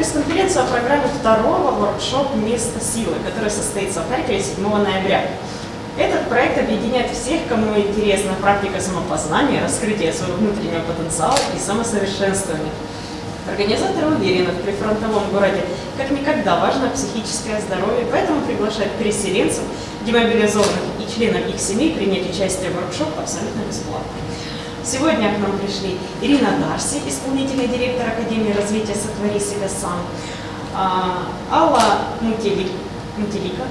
пресс-конференцию о программе второго воркшоп «Место силы», который состоится в Харькове 7 ноября. Этот проект объединяет всех, кому интересна практика самопознания, раскрытия своего внутреннего потенциала и самосовершенствования. Организаторы уверены, в прифронтовом городе как никогда важно психическое здоровье, поэтому приглашают переселенцев, демобилизованных и членов их семей принять участие в воркшоп абсолютно бесплатно. Сегодня к нам пришли Ирина Дарси, исполнительный директор Академии развития «Сотвори себя сам», а, Алла Мутелик, Мутелика,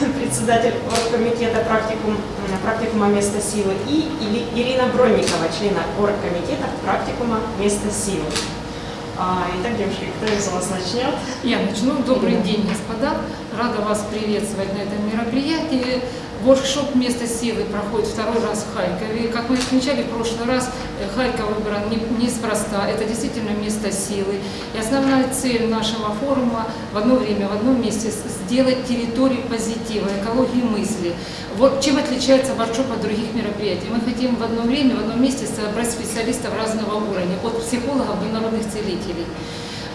председатель оргкомитета практикум, практикума «Место силы» и Ирина Бронникова, члена оргкомитета практикума «Место силы». А, итак, девушки, кто из вас начнет? Я начну. Добрый день, господа. Рада вас приветствовать на этом мероприятии. Воркшоп «Место силы» проходит второй раз в Харькове. Как мы отмечали в прошлый раз, э, Харьков выбран неспроста. Это действительно место силы. И основная цель нашего форума в одно время, в одном месте сделать территорию позитива, экологии мысли. Вот чем отличается воркшоп от других мероприятий. Мы хотим в одно время, в одном месте собрать специалистов разного уровня, от психологов до народных целителей.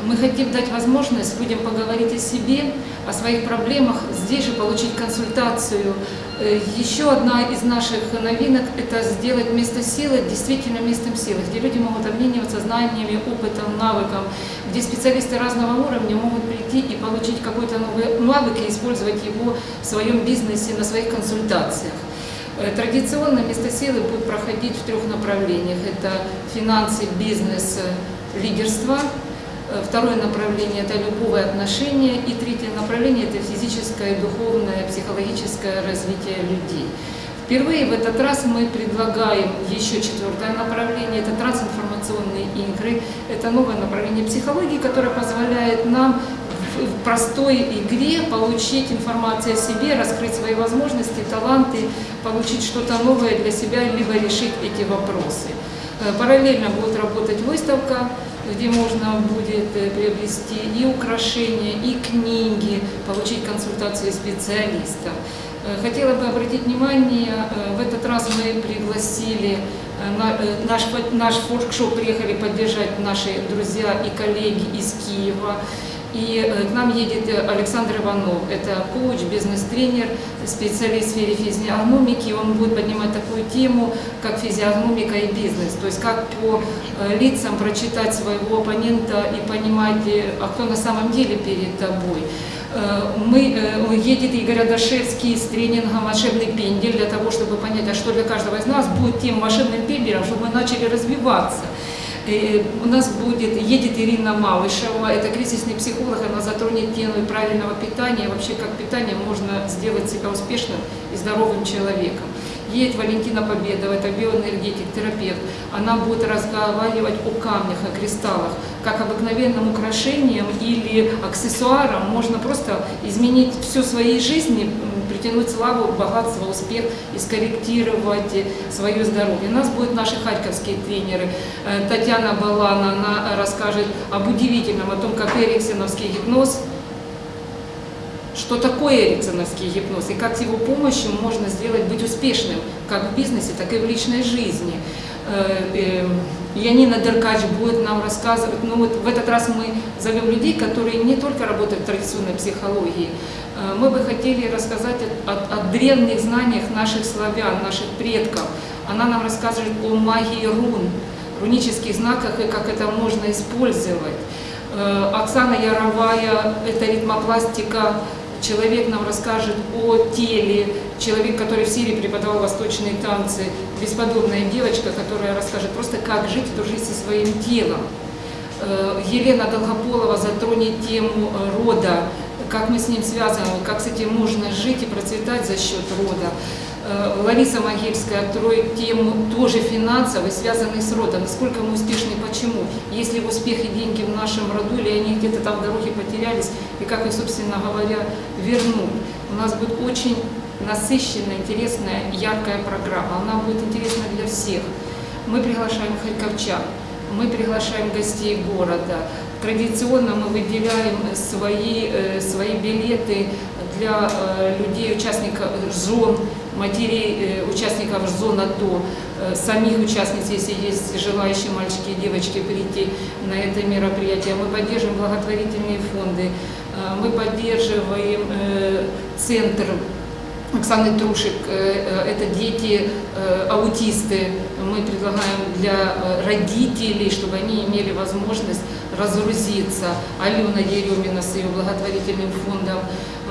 Мы хотим дать возможность людям поговорить о себе, о своих проблемах, здесь же получить консультацию. Э, еще одна из наших новинок – это сделать место силы действительно местом силы, где люди могут обмениваться знаниями, опытом, навыком, где специалисты разного уровня могут прийти и получить какой-то новый навык и использовать его в своем бизнесе, на своих консультациях. Э, традиционно место силы будет проходить в трех направлениях. Это финансы, бизнес, лидерство – Э, второе направление – это любовые отношения. И третье направление – это физическое, духовное, психологическое развитие людей. Впервые в этот раз мы предлагаем еще четвертое направление, это трансинформационные игры. Это новое направление психологии, которое позволяет нам в простой игре получить информацию о себе, раскрыть свои возможности, таланты, получить что-то новое для себя, либо решить эти вопросы. Э, параллельно будет работать выставка, где можно будет э, приобрести и украшения, и книги, получить консультации специалистов. Э, хотела бы обратить внимание, в этот раз мы пригласили, наш, наш форкшоп приехали поддержать наши друзья и коллеги из Киева. И э, к нам едет э, Александр Иванов, это коуч, бизнес-тренер, специалист в сфере физиогномики. Он будет поднимать такую тему, как физиогномика и бизнес. То есть как по э, лицам прочитать своего оппонента и понимать, а кто на самом деле перед тобой. Мы, едет Игорь Адашевский с тренингом «Волшебный пендель» для того, чтобы понять, а что для каждого из нас будет тем машинным пенделем, чтобы мы начали развиваться. Э, у нас будет, едет Ирина Малышева, это кризисный психолог, она затронет тему правильного питания, вообще как питание можно сделать себя успешным и здоровым человеком. Едет Валентина Победова, это биоэнергетик, терапевт. Она будет разговаривать о камнях, о кристаллах, как обыкновенным украшением или аксессуаром можно просто изменить всю своей жизни, притянуть славу, богатство, успех и скорректировать свое здоровье. У нас будут наши харьковские тренеры. Э, Татьяна Балана, она расскажет об удивительном, о том, как эриксоновский гипноз что такое эриксоновский гипноз и как с его помощью можно сделать быть успешным как в бизнесе, так и в личной жизни. Э, эм, Янина Деркач будет нам рассказывать, ну вот в этот раз мы зовем людей, которые не только работают в традиционной психологии, э, мы бы хотели рассказать о, о, о древних знаниях наших славян, наших предков. Она нам расскажет о магии рун, рунических знаках и как это можно использовать. Э, Оксана Яровая, это ритмопластика человек нам расскажет о теле, человек, который в Сирии преподавал восточные танцы, бесподобная девочка, которая расскажет просто, как жить и дружить со своим телом. Э, Елена Долгополова затронет тему рода, как мы с ним связаны, как с этим можно жить и процветать за счет рода. Э, Лариса Могильская откроет тему тоже финансовой, связанной с родом. Насколько мы успешны, почему? Есть ли успех и деньги в нашем роду, или они где-то там в дороге потерялись, и как их, собственно говоря, вернуть. У нас будет очень насыщенная, интересная, яркая программа. Она будет интересна для всех. Мы приглашаем харьковчан, мы приглашаем гостей города. Традиционно мы выделяем свои, э, свои билеты для э, людей, участников, жен, матерей э, участников зон АТО, э, самих участниц, если есть желающие мальчики и девочки прийти на это мероприятие. Мы поддерживаем благотворительные фонды, э, мы поддерживаем э, центр Оксаны Трушек, э, э, это дети э, аутисты. Мы предлагаем для родителей, чтобы они имели возможность разгрузиться. Алена Еремина с ее благотворительным фондом.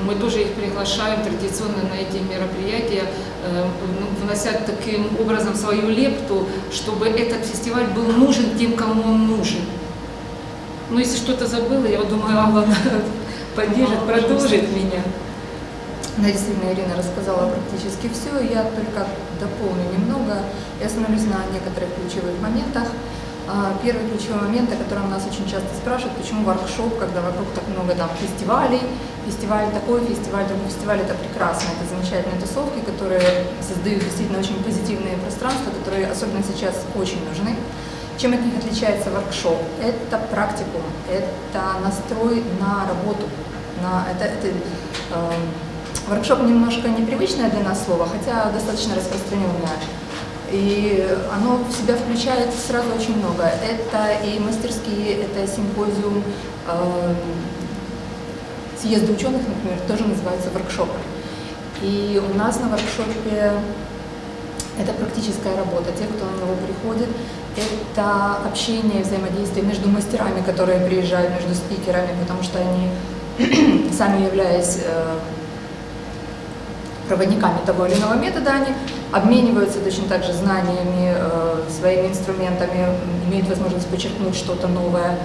Мы тоже их приглашаем традиционно на эти мероприятия, ну, внося таким образом свою лепту, чтобы этот фестиваль был нужен тем, кому он нужен. Ну, если что-то забыла, я думаю, Алла поддержит, продолжит меня. Действительно, Ирина рассказала практически все. Я только дополню немного и остановлюсь на некоторых ключевых моментах. А, Первый ключевой момент, о котором нас очень часто спрашивают, почему воркшоп, когда вокруг так много там фестивалей, фестиваль такой, фестиваль другой, фестиваль это прекрасно, это замечательные тусовки, которые создают действительно очень позитивные пространства, которые особенно сейчас очень нужны. Чем от них отличается воркшоп? Это практикум, это настрой на работу, на, это, это э, Воркшоп немножко непривычное для нас слово, хотя достаточно распространенное. И оно в себя включает сразу очень много. Это и мастерские, это симпозиум, э, съезды ученых, например, тоже называются воркшопы. И у нас на воркшопе это практическая работа. Те, кто на него приходит, это общение, взаимодействие между мастерами, которые приезжают, между спикерами, потому что они, сами являясь э, проводниками того или иного метода, они обмениваются точно так же знаниями, э, своими инструментами, имеют возможность подчеркнуть что-то новое.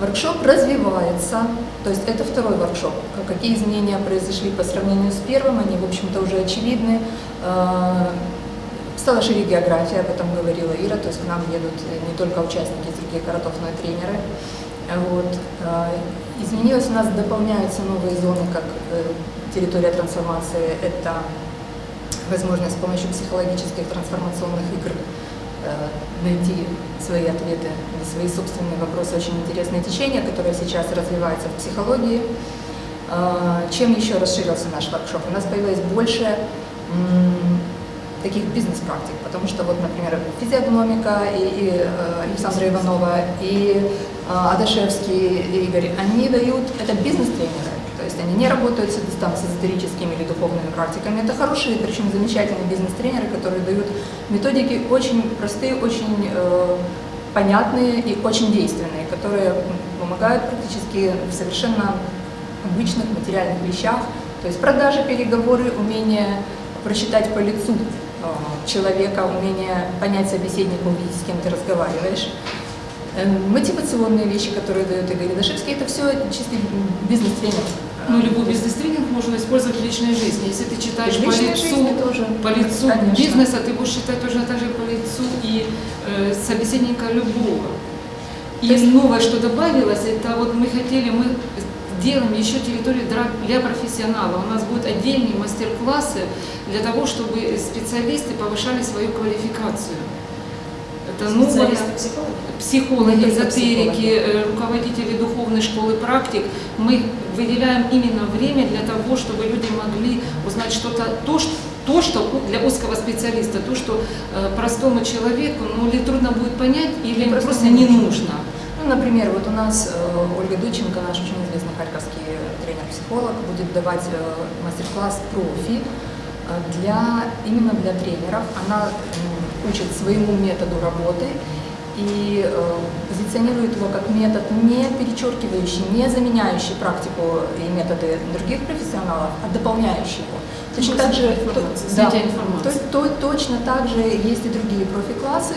Воркшоп развивается, то есть это второй воркшоп. Какие изменения произошли по сравнению с первым, они, в общем-то, уже очевидны. Э, стала шире география, об этом говорила Ира, то есть к нам едут не только участники из других городов, но и тренеры. Вот. Э, изменилось у нас, дополняются новые зоны, как территория трансформации – это возможность с помощью психологических трансформационных игр э, найти свои ответы на свои собственные вопросы. Очень интересное течение, которое сейчас развивается в психологии. Э, чем еще расширился наш воркшоп? У нас появилось больше таких бизнес-практик, потому что вот, например, физиогномика и, и э, Александра Иванова, и Адашевский, Игорь, они дают, это бизнес-тренеры, они не работают с, эзотерическими или духовными практиками. Это хорошие, причем замечательные бизнес-тренеры, которые дают методики очень простые, очень э, понятные и очень действенные, которые помогают практически в совершенно обычных материальных вещах. То есть продажи, переговоры, умение прочитать по лицу э, человека, умение понять собеседника, увидеть, с кем ты разговариваешь. Эм, мотивационные вещи, которые дает Игорь Дашевский, это все чистый бизнес-тренер. Ну, любой бизнес-тренинг можно использовать в личной жизни. Если ты читаешь по лицу, тоже. по лицу бизнеса, ты будешь читать точно так же по лицу и э, собеседника любого. И есть... новое, что добавилось, это вот мы хотели, мы делаем еще территорию для профессионалов. У нас будут отдельные мастер-классы для того, чтобы специалисты повышали свою квалификацию. Это новое, психологи, эзотерики, руководители духовной школы практик. Мы выделяем именно время для того, чтобы люди могли узнать что-то, то, что то, что для узкого специалиста, то, что э, простому человеку, ну, или трудно будет понять, или просто, просто не нужно. Ну, например, вот у нас э, Ольга Дученко, наш очень известный харьковский тренер-психолог, будет давать э, мастер-класс профи для, именно для тренеров. Она э, учит своему методу работы и э, позиционирует его как метод, не перечеркивающий, не заменяющий практику и методы других профессионалов, а дополняющий его. Точно так же, да, то, то, точно так же есть и другие профи-классы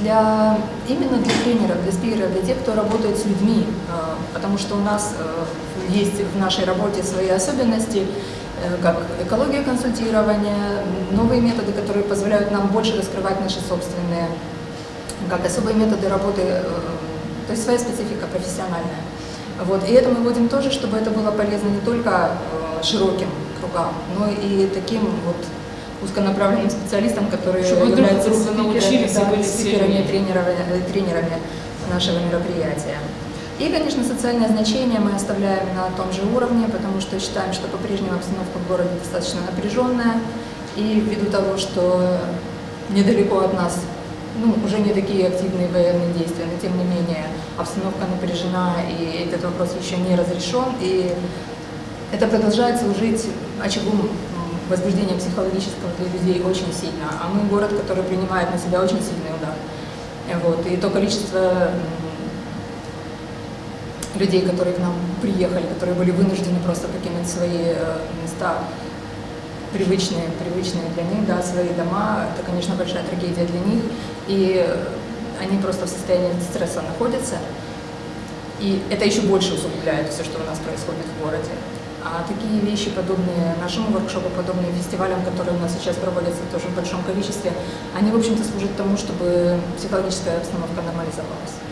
для, именно для тренеров, для спикеров, для тех, кто работает с людьми, э, потому что у нас э, есть в нашей работе свои особенности, э, как экология консультирования, новые методы, которые позволяют нам больше раскрывать наши собственные как особые методы работы, э, то есть своя специфика профессиональная. Вот. И это мы вводим тоже, чтобы это было полезно не только э, широким кругам, но и таким вот узконаправленным специалистам, которые чтобы являются спикерами, да, спикерами тренерами, э, тренерами нашего мероприятия. И, конечно, социальное значение мы оставляем на том же уровне, потому что считаем, что по-прежнему обстановка в городе достаточно напряженная, И ввиду того, что недалеко от нас ну, уже не такие активные военные действия, но тем не менее обстановка напряжена, и этот вопрос еще не разрешен, и это продолжает служить очагом возбуждения психологического для людей очень сильно. А мы город, который принимает на себя очень сильный удар. Вот. И то количество людей, которые к нам приехали, которые были вынуждены просто покинуть свои э, места, привычные, привычные для них, да, свои дома, это, конечно, большая трагедия для них, и они просто в состоянии стресса находятся, и это еще больше усугубляет все, что у нас происходит в городе. А такие вещи, подобные нашему воркшопу, подобные фестивалям, которые у нас сейчас проводятся тоже в большом количестве, они, в общем-то, служат тому, чтобы психологическая обстановка нормализовалась.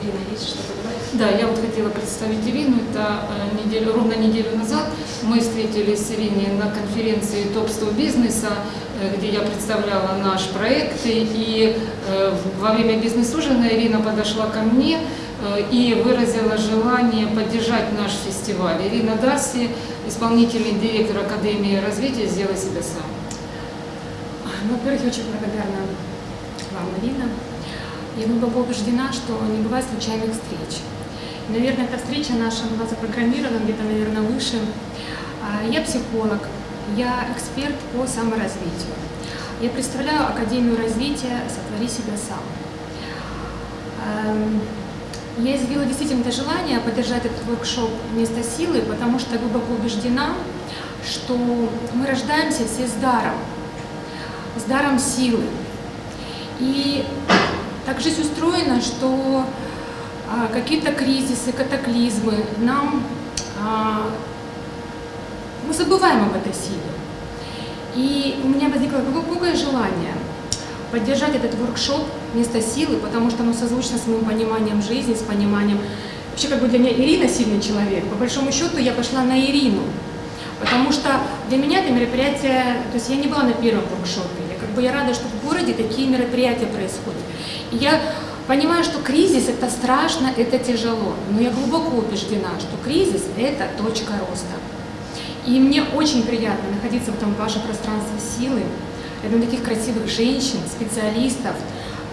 Ирина, есть что добавить? Да, я вот хотела представить Ирину. Это э, неделю, ровно неделю назад мы встретились с Ириной на конференции топ-100 бизнеса, э, где я представляла наш проект. И э, во время бизнес-ужина Ирина подошла ко мне и выразила желание поддержать наш фестиваль. Ирина Дарси, исполнительный директор Академии развития «Сделай себя сам». Ну, во-первых, очень благодарна вам, Ирина. Я глубоко убеждена, что не бывает случайных встреч. Наверное, эта встреча наша была запрограммирована где-то, наверное, выше. А, я психолог, я эксперт по саморазвитию. Я представляю Академию развития «Сотвори себя сам». Эм, я изъявила действительно это желание поддержать этот воркшоп «Место силы», потому что глубоко убеждена, что мы рождаемся все с даром, с даром силы. И так жизнь устроена, что а, какие-то кризисы, катаклизмы нам... А, мы забываем об этой силе. И у меня возникло глубокое желание поддержать этот воркшоп «Место силы», потому что оно созвучно с моим пониманием жизни, с пониманием... Вообще, как бы для меня Ирина сильный человек. По большому счету, я пошла на Ирину. Потому что для меня это мероприятие... То есть я не была на первом воркшопе. Я, как бы, я рада, что в городе такие мероприятия происходят. Я понимаю, что кризис – это страшно, это тяжело. Но я глубоко убеждена, что кризис – это точка роста. И мне очень приятно находиться в этом вашем пространстве силы, рядом таких красивых женщин, специалистов,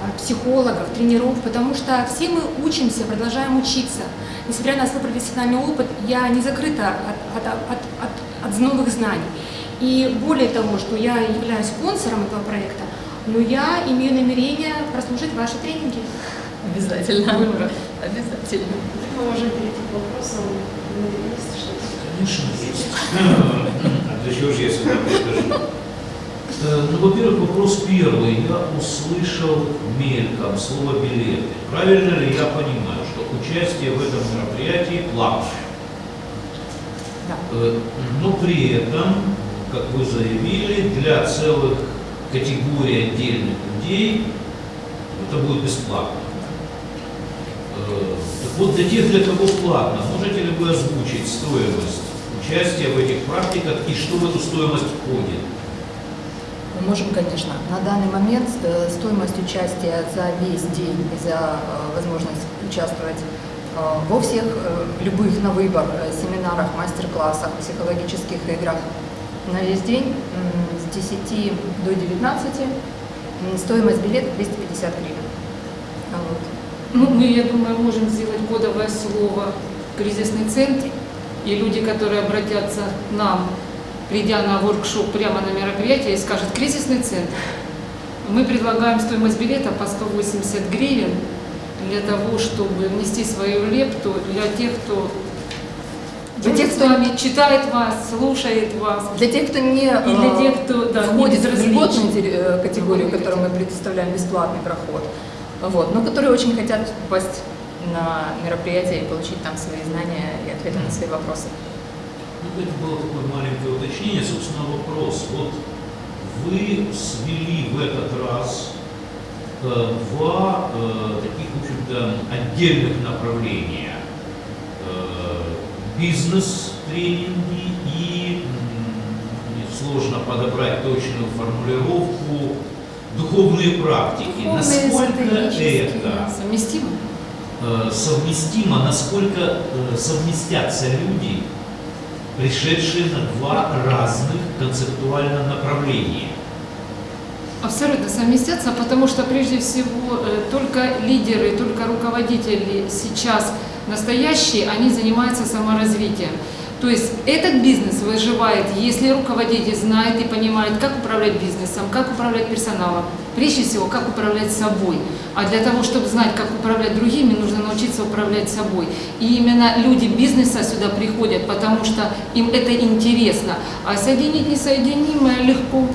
а, психологов, тренеров, потому что все мы учимся, продолжаем учиться. Несмотря на свой профессиональный опыт, я не закрыта от, от, от, от, от новых знаний. И более того, что я являюсь спонсором этого проекта, но я имею намерение прослушать ваши тренинги. Обязательно. Обязательно. Мы можем перейти к вопросам. Есть что-то? Конечно, есть. А для чего же я сюда прихожу? Э, Ну, во-первых, вопрос первый. Я услышал мельком слово билеты. Правильно ли я понимаю, что участие в этом мероприятии платное? Да. Э, Но при этом, как вы заявили, для целых категорий отдельных людей это будет бесплатно. Э, Так вот, для тех, для кого платно, можете ли вы озвучить стоимость участия в этих практиках и что в эту стоимость входит? Мы можем, конечно. На данный момент э, стоимость участия за весь день и за э, возможность участвовать во всех любых на выбор семинарах, мастер-классах, психологических играх на весь день 10 до 19. м, Стоимость билета 250 гривен. Вот. Ну, мы, я думаю, можем сделать кодовое слово «кризисный центр», и люди, которые обратятся к нам, придя на воркшоп прямо на мероприятие, и скажут «кризисный центр». Мы предлагаем стоимость билета по 180 гривен для того, чтобы внести свою лепту для тех, кто Вами, читает вас, слушает вас. Для тех, кто не, И для э, тех, кто, да, не входит в безразличен. льготную э, категорию, которую мы предоставляем бесплатный проход, вот, но которые очень хотят попасть на мероприятие и получить там свои знания и ответы на свои вопросы. Ну, это было такое маленькое уточнение, собственно, вопрос. Вот вы свели в этот раз э, два э, таких, в общем-то, отдельных направления. Э, Бизнес-тренинги и, сложно подобрать точную формулировку, духовные практики. Духовные, Насколько это Совместимо? э, совместимо, насколько э, совместятся люди пришедшие на два разных концептуально направления. Абсолютно совместятся, потому что прежде всего э, только лидеры, только руководители сейчас настоящие, они занимаются саморазвитием. То есть этот бизнес выживает, если руководитель знает и понимает, как управлять бизнесом, как управлять персоналом, прежде всего, как управлять собой. А для того, чтобы знать, как управлять другими, нужно научиться управлять собой. И именно люди бизнеса сюда приходят, потому что им это интересно. А соединить несоединимое легко.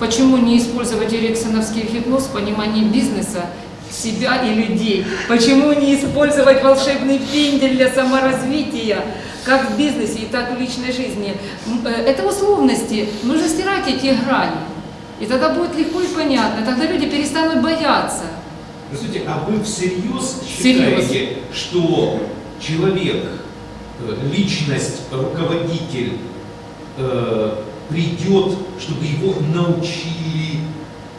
Почему не использовать эриксоновский гипноз в понимании бизнеса, себя и людей? Почему не использовать волшебный пендель для саморазвития, как в бизнесе и так в личной жизни? Э, Это условности, нужно стирать эти грани. И тогда будет легко и понятно, тогда люди перестанут бояться. Скажите, а вы всерьез Всерьез. считаете, что человек, э, личность, руководитель э, придет, чтобы его научили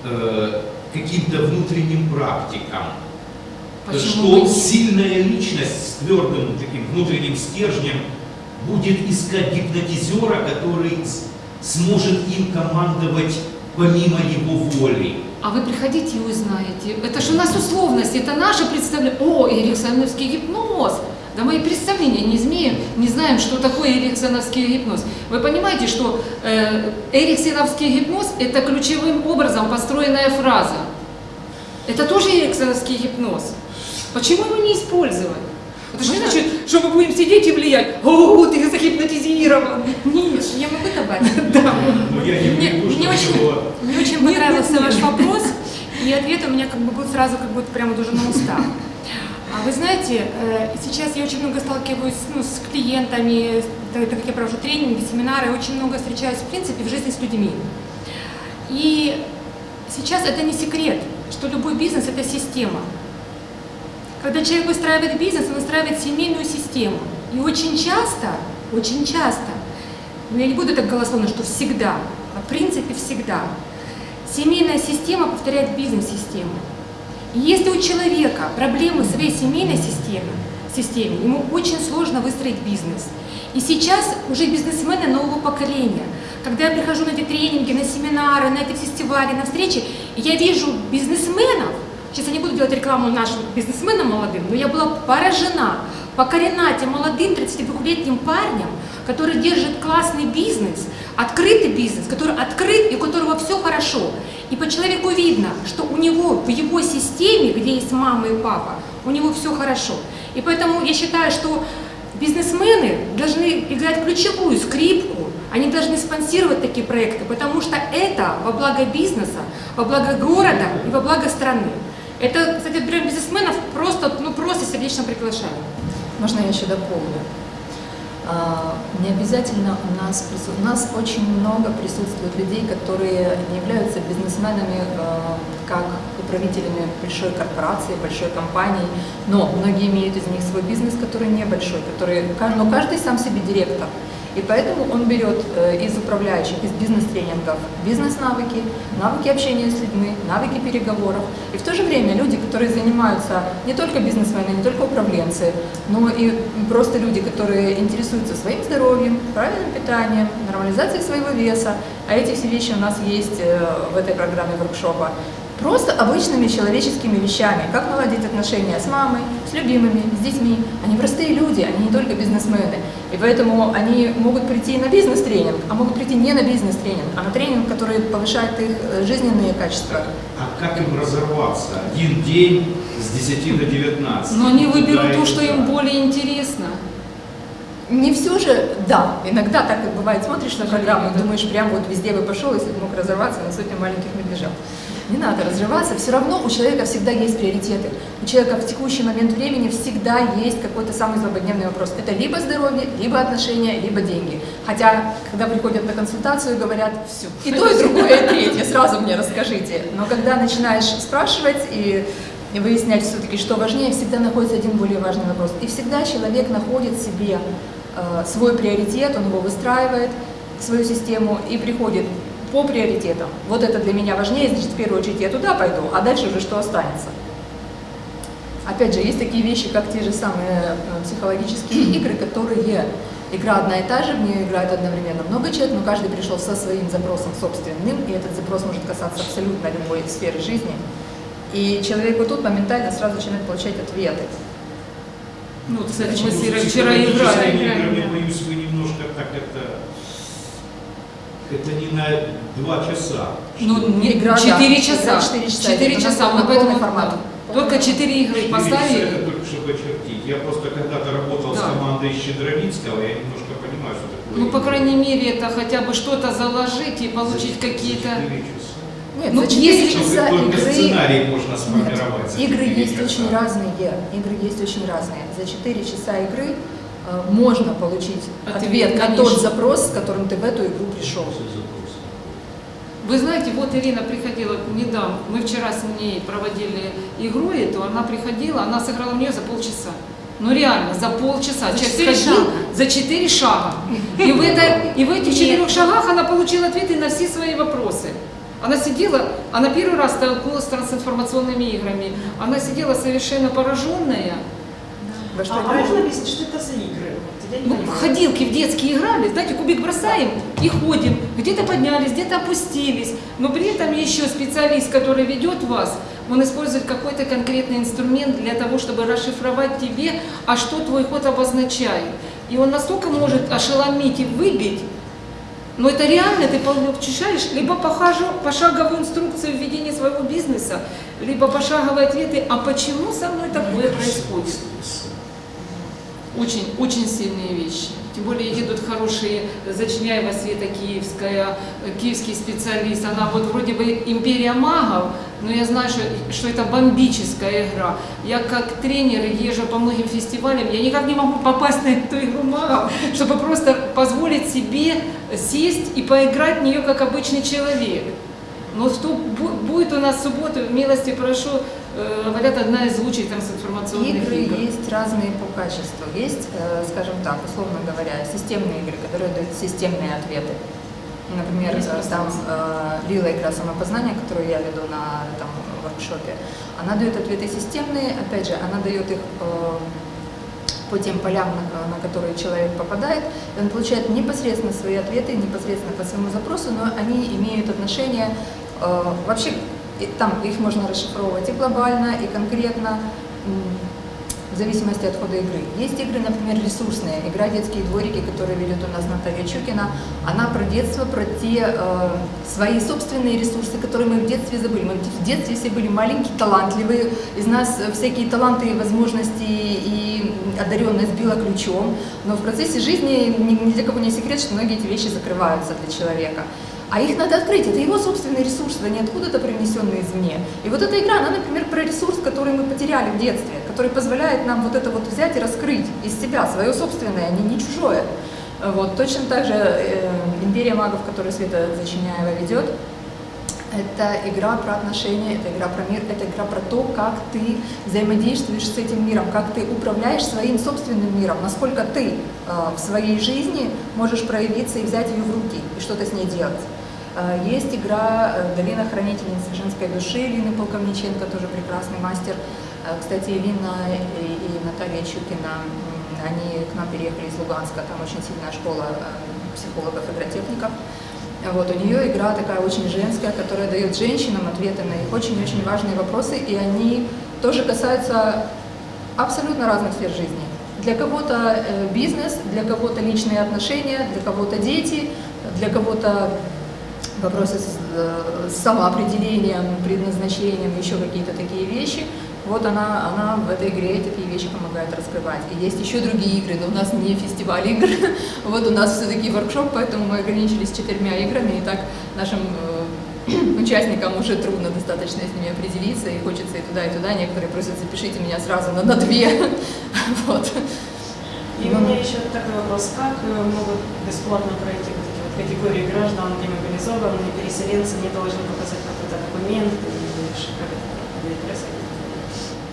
э, каким-то внутренним практикам? Почему что бы нет? сильная личность с твердым таким внутренним стержнем будет искать гипнотизера, который сможет им командовать помимо его воли. А вы приходите и узнаете. Это же у нас условность, это наше представление. О, эриксоновский гипноз. Да мы и представления не имеем, не знаем, что такое эриксоновский гипноз. Вы понимаете, что э, эриксоновский гипноз – это ключевым образом построенная фраза. Это тоже эриксоновский гипноз. Почему его не использовать? Это же не значит, что мы будем сидеть и влиять. О, ты загипнотизирован. Нет. Я могу добавить? Да. Не Мне, очень, понравился ваш вопрос, и ответ у меня как бы был сразу как будто прямо уже на устах. А вы знаете, э, сейчас я очень много сталкиваюсь ну, с клиентами, так как я провожу тренинги, семинары, очень много встречаюсь в принципе в жизни с людьми. И сейчас это не секрет, что любой бизнес – это система. Когда человек выстраивает бизнес, он выстраивает семейную систему. И очень часто, очень часто, ну я не буду так голословно, что всегда, а в принципе всегда, семейная система повторяет бизнес-систему. И если у человека проблемы в своей семейной системе, системе, ему очень сложно выстроить бизнес. И сейчас уже бизнесмены нового поколения, когда я прихожу на эти тренинги, на семинары, на эти фестивали, на встречи, я вижу бизнесменов, сейчас я не буду делать рекламу нашим бизнесменам молодым, но я была поражена, покорена тем молодым 32-летним парнем, который держит классный бизнес, открытый бизнес, который открыт и у которого все хорошо. И по человеку видно, что у него в его системе, где есть мама и папа, у него все хорошо. И поэтому я считаю, что бизнесмены должны играть ключевую скрипку, они должны спонсировать такие проекты, потому что это во благо бизнеса, во благо города и во благо страны. Это, кстати, для бизнесменов просто, ну, просто сердечно приглашаю. Можно я еще дополню? А, Не обязательно у нас прису- у нас очень много присутствует людей, которые не являются бизнесменами а, как управителями большой корпорации, большой компании, но многие имеют из них свой бизнес, который небольшой, который, но каждый сам себе директор. И поэтому он берет э, из управляющих, из бизнес-тренингов бизнес-навыки, навыки общения с людьми, навыки переговоров. И в то же время люди, которые занимаются не только бизнесмены, не только управленцы, но и просто люди, которые интересуются своим здоровьем, правильным питанием, нормализацией своего веса, а эти все вещи у нас есть э, в этой программе воркшопа, просто обычными человеческими вещами, как наладить отношения с мамой, с любимыми, с детьми. Они простые люди, они не только бизнесмены. И поэтому они могут прийти на бизнес-тренинг, а могут прийти не на бизнес-тренинг, а на тренинг, который повышает их э, жизненные качества. А как им разорваться? Один день с 10 до 19. Но они выберут то, что им более интересно. Не все же, да, иногда так и бывает, смотришь на программу думаешь, прям вот везде бы пошел, если бы мог разорваться на сотню маленьких медвежат. Не надо разрываться, все равно у человека всегда есть приоритеты. У человека в текущий момент времени всегда есть какой-то самый злободневный вопрос. Это либо здоровье, либо отношения, либо деньги. Хотя, когда приходят на консультацию, говорят, все, и то, и другое, и третье, сразу мне расскажите. Но когда начинаешь спрашивать и выяснять все-таки, что важнее, всегда находится один более важный вопрос. И всегда человек находит себе э, свой приоритет, он его выстраивает, свою систему и приходит по приоритетам. Вот это для меня важнее, значит, в первую очередь я туда пойду, а дальше уже что останется. Опять же, есть такие вещи, как те же самые э, психологические игры, которые Игра одна и та же, в нее играют одновременно много человек, но каждый пришел со своим запросом собственным, и этот запрос может касаться абсолютно любой сферы жизни. И человек вот тут моментально сразу начинает получать ответы. Ну, кстати, мы вчера играли. да. боюсь, вы немножко так это... Это не на два часа. Ну, не, Игра, да. 4 Игра часа. четыре часа. 4 Это часа. Мы полный поэтому формат. только 4 игры Четыре часа поставили. это только чтобы очертить. Я просто когда-то работал с Да. командой Щедровицкого, я немножко понимаю, что такое. Ну, по крайней мере, это хотя бы что-то заложить и получить какие-то... часа. Нет, Ну, за 4 если- часа Только игры... сценарий можно Нет, сформировать. за игры есть часа. очень разные. Игры есть очень разные. За 4 часа игры можно получить Ответ, ответ, на тот запрос, с которым ты в эту игру пришел. Вы знаете, вот Ирина приходила недавно, мы вчера с ней проводили игру эту, она приходила, она сыграла в нее за полчаса. Ну реально, за полчаса. За Человек четыре сходил шага. за четыре шага. И в, это, и в этих четырех шагах она получила ответы на все свои вопросы. Она сидела, она первый раз столкнулась с трансинформационными играми. Она сидела совершенно пораженная. Во что А, а играешь? можно объяснить, что это за игры? Вот Ну, понимаю. ходилки в детские играли, знаете, кубик бросаем и ходим. Где-то поднялись, где-то опустились. Но при этом еще специалист, который ведет вас, он использует какой-то конкретный инструмент для того, чтобы расшифровать тебе, а что твой ход обозначает. И он настолько может ошеломить и выбить, но это реально ты получаешь либо пошаговую инструкцию введения своего бизнеса, либо пошаговые ответы, а почему со мной такое происходит. Очень, очень сильные вещи. Тем более едут хорошие, Зачиняева Света Киевская, киевский специалист. Она вот вроде бы империя магов, но я знаю, что, что это бомбическая игра. Я как тренер езжу по многим фестивалям, я никак не могу попасть на эту игру магов, чтобы просто позволить себе сесть и поиграть в нее как обычный человек. Но что бу- будет у нас в субботу, милости прошу, говорят, одна из лучших трансинформационных Игры игр. есть разные по качеству. Есть, э, скажем так, условно говоря, системные игры, которые дают системные ответы. Например, Есть э, там э, Лила игра самопознания, которую я веду на этом воркшопе, она дает ответы системные, опять же, она дает их э, по тем полям, на, на которые человек попадает, и он получает непосредственно свои ответы, непосредственно по своему запросу, но они имеют отношение, э, вообще и там их можно расшифровывать и глобально, и конкретно, в зависимости от хода игры. Есть игры, например, ресурсные. Игра «Детские дворики», которую ведет у нас Наталья Чукина, она про детство, про те э, свои собственные ресурсы, которые мы в детстве забыли. Мы в детстве все были маленькие, талантливые, из нас всякие таланты и возможности и одаренность била ключом, но в процессе жизни ни, ни для кого не секрет, что многие эти вещи закрываются для человека. А их надо открыть, это его собственный ресурс, это не откуда-то привнесенный извне. И вот эта игра, она, например, про ресурс, который мы потеряли в детстве, который позволяет нам вот это вот взять и раскрыть из себя, свое собственное, а не, не чужое. Вот, точно так же э, «Империя магов», которую Света Зачиняева ведет, это игра про отношения, это игра про мир, это игра про то, как ты взаимодействуешь с этим миром, как ты управляешь своим собственным миром, насколько ты э, в своей жизни можешь проявиться и взять ее в руки и что-то с ней делать. Э, Есть игра э, «Долина хранительницы женской души» Лины Полковниченко, тоже прекрасный мастер. Э, Кстати, Лина и, и Наталья Чукина, они к нам переехали из Луганска, там очень сильная школа э, психологов-игротехников. Вот, у нее игра такая очень женская, которая дает женщинам ответы на их очень-очень важные вопросы, и они тоже касаются абсолютно разных сфер жизни. Для кого-то бизнес, для кого-то личные отношения, для кого-то дети, для кого-то вопросы с, э, с самоопределением, предназначением, еще какие-то такие вещи. Вот она, она в этой игре такие вещи помогает раскрывать. И есть еще другие игры, но у нас не фестиваль игр. Вот у нас все-таки воркшоп, поэтому мы ограничились четырьмя играми, и так нашим э, участникам уже трудно достаточно с ними определиться, и хочется и туда, и туда. Некоторые просят, запишите меня сразу на, на две. Вот. И у меня еще такой вопрос. Как э, могут бесплатно пройти вот эти вот категории граждан, демобилизованные, переселенцы, не должны показать какой-то документ, или ш- как это будет происходить?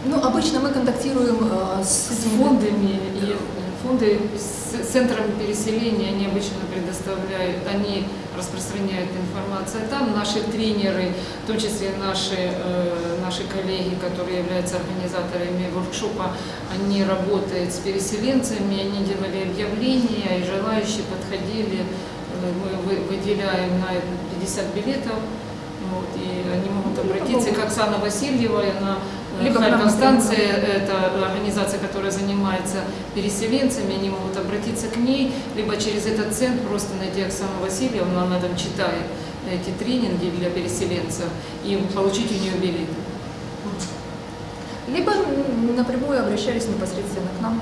Ну, обычно мы контактируем э, с с фондами и фонды с центрами переселения, они обычно предоставляют, они распространяют информацию там. Наши тренеры, в том числе наши, э, наши коллеги, которые являются организаторами воркшопа, они работают с переселенцами, они делали объявления, и желающие подходили. Мы вы- выделяем на это 50 билетов, вот, и они могут обратиться, как Оксана Васильева, она э, Либо к Харьковстанция, это организация, которая занимается переселенцами, они могут обратиться к ней, либо через этот центр просто найти Оксану Васильевну, она там читает эти тренинги для переселенцев и получить у нее билеты. Либо напрямую обращались непосредственно к нам.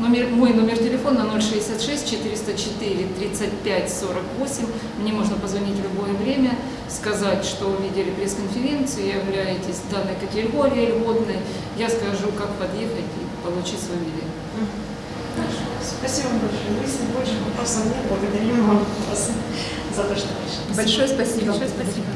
Номер, мой номер телефона 066 404 35 48. Мне можно позвонить в любое время, сказать, что увидели пресс-конференцию, являетесь данной категории льготной. Я скажу, как подъехать и получить свой билет. Спасибо большое. Если больше вопросов нет, благодарим вам вас за то, что пришли. Большое спасибо. Большое спасибо.